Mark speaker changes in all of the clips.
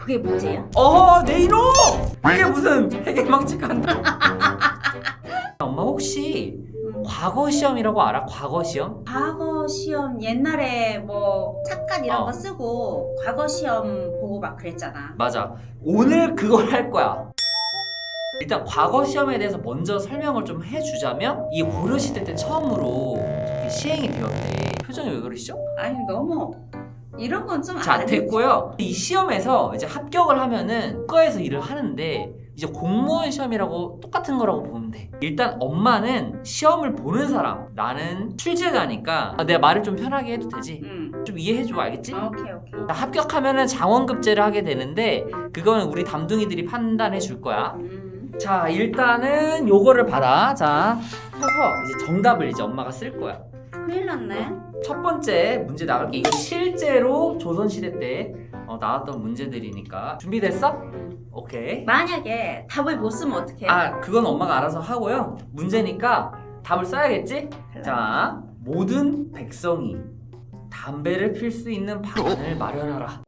Speaker 1: 그게 문제야?
Speaker 2: 어허 내 이놈! 이게 무슨 해계망측한다 엄마 혹시
Speaker 1: 음,
Speaker 2: 과거 시험이라고 알아? 과거 시험?
Speaker 1: 과거 시험 옛날에 뭐 착각 이런
Speaker 2: 어.
Speaker 1: 거 쓰고 과거 시험 보고 막 그랬잖아.
Speaker 2: 맞아 오늘 그걸 할 거야 일단 과거 시험에 대해서 먼저 설명을 좀 해주자면 이 고려시대 때 처음으로 시행이 되었대 표정이 왜 그러시죠?
Speaker 1: 아니 너무 이런 건 좀
Speaker 2: 자. 됐고요 이 시험에서 이제 합격을 하면은 국가에서 일을 하는데 이제 공무원 시험이라고 똑같은 거라고 보면 돼 일단 엄마는 시험을 보는 사람 나는 출제자니까 아, 내가 말을 좀 편하게 해도 되지?
Speaker 1: 응.
Speaker 2: 좀 이해해줘 알겠지?
Speaker 1: 아, 오케이 오케이.
Speaker 2: 자, 합격하면 은 장원급제를 하게 되는데 그거는 우리 담둥이들이 판단해 줄 거야
Speaker 1: 음.
Speaker 2: 자 일단은 요거를 받아 자 펴서 이제 정답을 이제 엄마가 쓸 거야
Speaker 1: 큰일 났네.
Speaker 2: 첫 번째 문제 나갈게 이거 실제로 조선시대 때 어, 나왔던 문제들이니까 준비됐어? 오케이
Speaker 1: 만약에 답을 못 쓰면 어떡해?
Speaker 2: 아 그건 엄마가 알아서 하고요 문제니까 답을 써야겠지? 자 모든 백성이 담배를 필 수 있는 방안을 마련하라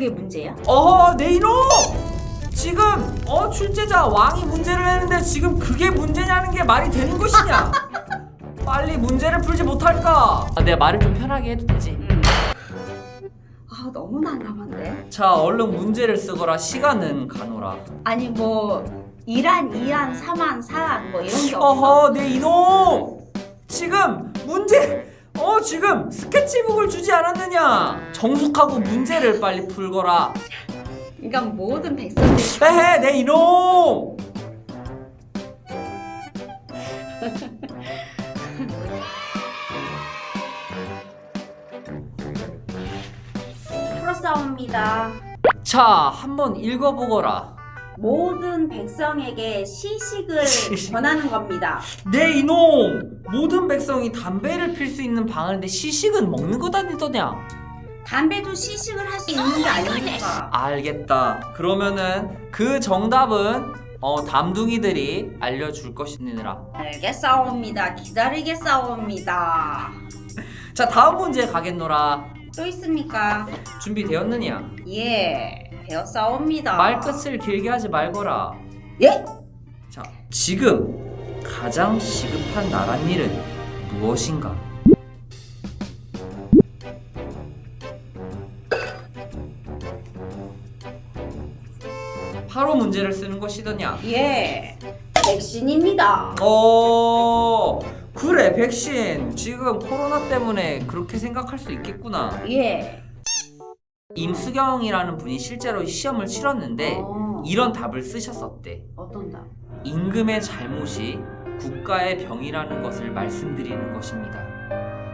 Speaker 1: 그게 문제야?
Speaker 2: 어허 내 이놈! 지금 어 출제자 왕이 문제를 내는데 지금 그게 문제냐는 게 말이 되는 것이냐? 빨리 문제를 풀지 못할까? 아, 내가 말을 좀 편하게 해도 되지?
Speaker 1: 응. 아 너무 난감한데.
Speaker 2: 자 얼른 문제를 쓰거라 시간은 가노라
Speaker 1: 아니 뭐 1안, 2안, 3안, 4안 뭐 이런 게 없어?
Speaker 2: 어허 내 이놈! 지금 문제 어 지금 스케치북을 주지 않았느냐? 정숙하고 문제를 빨리 풀거라
Speaker 1: 그러니까 모든 백성들이
Speaker 2: 에헤 내 이놈!
Speaker 1: 풀어싸웁니다.
Speaker 2: 자 한번 읽어보거라
Speaker 1: 모든 백성에게 시식을
Speaker 2: 시식.
Speaker 1: 권하는 겁니다.
Speaker 2: 내 이놈! 모든 백성이 담배를 필 수 있는 방안인데 시식은 먹는 것 아니더냐?
Speaker 1: 담배도 시식을 할 수 있는 게 아닙니까?
Speaker 2: 알겠다. 그러면은 그 정답은 어, 담둥이들이 알려줄 것이니라.
Speaker 1: 알겠사옵니다. 기다리겠사옵니다.
Speaker 2: 자 다음 문제 가겠노라.
Speaker 1: 또 있습니까?
Speaker 2: 준비되었느냐?
Speaker 1: 예, 되었사옵니다.
Speaker 2: 말끝을 길게 하지 말거라.
Speaker 1: 예?
Speaker 2: 자 지금 가장 시급한 나란 일은 무엇인가? 바로 문제를 쓰는 것이더냐?
Speaker 1: 예, 백신입니다.
Speaker 2: 어 그래 백신 지금 코로나 때문에 그렇게 생각할 수 있겠구나
Speaker 1: 예.
Speaker 2: 임수경이라는 분이 실제로 시험을 치렀는데
Speaker 1: 어,
Speaker 2: 이런 답을 쓰셨었대
Speaker 1: 어떤 답?
Speaker 2: 임금의 잘못이 국가의 병이라는 것을 말씀드리는 것입니다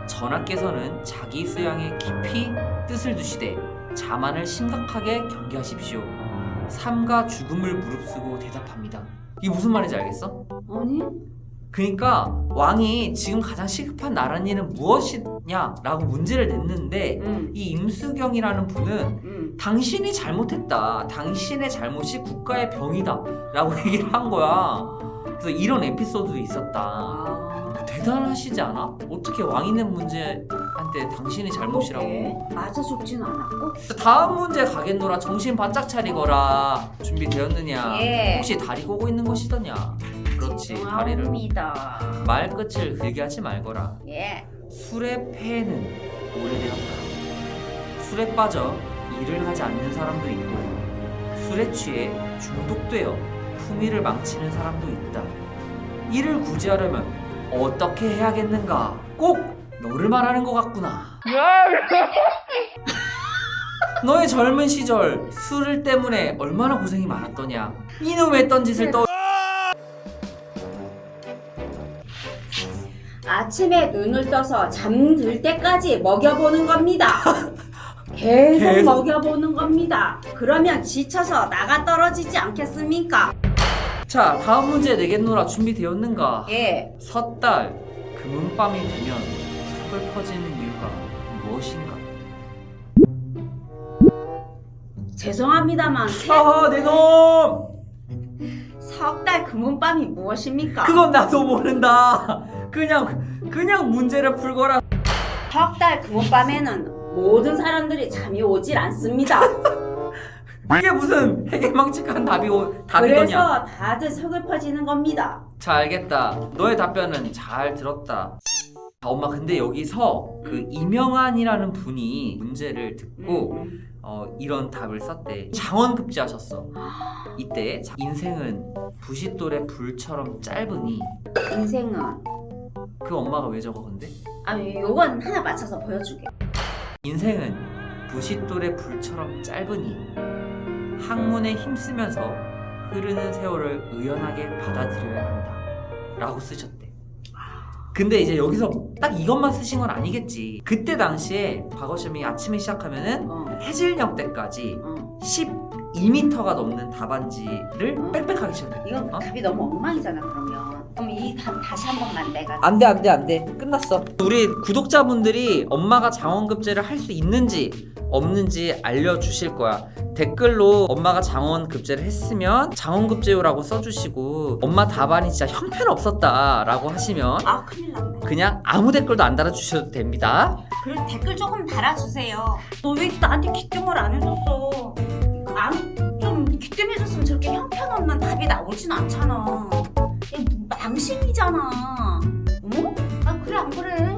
Speaker 2: 전하께서는 자기 수양에 깊이 뜻을 두시되 자만을 심각하게 경계하십시오 삶과 죽음을 무릅쓰고 대답합니다 이게 무슨 말인지 알겠어?
Speaker 1: 아니?
Speaker 2: 그러니까 왕이 지금 가장 시급한 나란 일은 무엇이냐라고 문제를 냈는데
Speaker 1: 응,
Speaker 2: 이 임수경이라는 분은
Speaker 1: 응.
Speaker 2: 당신이 잘못했다. 당신의 잘못이 국가의 병이다 라고 얘기를 한 거야. 그래서 이런 에피소드도 있었다.
Speaker 1: 아,
Speaker 2: 대단하시지 않아? 어떻게 왕이 낸 문제한테 당신이 잘못이라고?
Speaker 1: 맞아 죽진 않았고.
Speaker 2: 다음 문제 가겠노라. 정신 바짝 차리거라. 준비되었느냐?
Speaker 1: 예.
Speaker 2: 혹시 다리 고고 있는 것이더냐? 그렇지. 다리를. 말끝을 길게 하지 말거라.
Speaker 1: 예.
Speaker 2: 술의 폐해는 오래되었다. 술에 빠져 일을 하지 않는 사람도 있고 술에 취해 중독되어 품위를 망치는 사람도 있다. 이를 구제하려면 어떻게 해야겠는가? 꼭 너를 말하는 것 같구나. 너의 젊은 시절 술 때문에 얼마나 고생이 많았더냐? 이놈의 했던 짓을 떠.
Speaker 1: 아침에 눈을 떠서 잠들 때까지 먹여보는 겁니다. 계속,
Speaker 2: 계속.
Speaker 1: 먹여보는 겁니다. 그러면 지쳐서 나가 떨어지지 않겠습니까?
Speaker 2: 자, 다음 문제 내겠노라 준비되었는가?
Speaker 1: 예.
Speaker 2: 섣달 금은밤이 되면 섭을 퍼지는 이유가 무엇인가?
Speaker 1: 죄송합니다만 새-
Speaker 2: 아하 내놈!
Speaker 1: 석달 금은밤이 무엇입니까?
Speaker 2: 그건 나도 모른다. 그냥 그냥 문제를 풀거라.
Speaker 1: 석달 금은밤에는 모든 사람들이 잠이 오질 않습니다.
Speaker 2: 이게 무슨 해괴망측한 답이 오, 답이더냐?
Speaker 1: 그래서 다들 서글퍼지는 겁니다.
Speaker 2: 자 알겠다. 너의 답변은 잘 들었다. 아, 엄마 근데 여기서 그 이명환이라는 분이 문제를 듣고
Speaker 1: 음,
Speaker 2: 어, 이런 답을 썼대. 장원급제하셨어. 이때 자- 인생은 부싯돌의 불처럼 짧으니
Speaker 1: 인생은
Speaker 2: 그 엄마가 왜 적어 근데?
Speaker 1: 아니 요건 하나 맞춰서 보여줄게.
Speaker 2: 인생은 부싯돌의 불처럼 짧으니 학문에 힘쓰면서 흐르는 세월을 의연하게 받아들여야 한다. 라고 쓰셨대. 근데 이제 여기서 딱 이것만 쓰신 건 아니겠지. 그때 당시에 과거 시험이 아침에 시작하면은
Speaker 1: 어,
Speaker 2: 해질녘 때까지
Speaker 1: 어.
Speaker 2: 12m가 넘는 답안지를
Speaker 1: 어?
Speaker 2: 빽빽하게 시켰대.
Speaker 1: 이건
Speaker 2: 어?
Speaker 1: 답이 너무 엉망이잖아 그러면. 그럼 이 답 다시 한 번만 내가.
Speaker 2: 안 돼, 안 돼, 안 돼. 끝났어. 우리 구독자분들이 엄마가 장원급제를 할 수 있는지 없는지 알려주실 거야. 댓글로 엄마가 장원급제를 했으면 장원급제요라고 써주시고 엄마 답안이 진짜 형편없었다 라고 하시면
Speaker 1: 아 큰일 났네.
Speaker 2: 그냥 아무 댓글도 안 달아주셔도 됩니다.
Speaker 1: 그래도 댓글 조금 달아주세요. 너 왜 나한테 기뜸을 안 해줬어? 안좀 기뜸해줬으면 저렇게 형편없는 답이 나오진 않잖아. 이게 망신이잖아. 어? 아 그래 안 그래?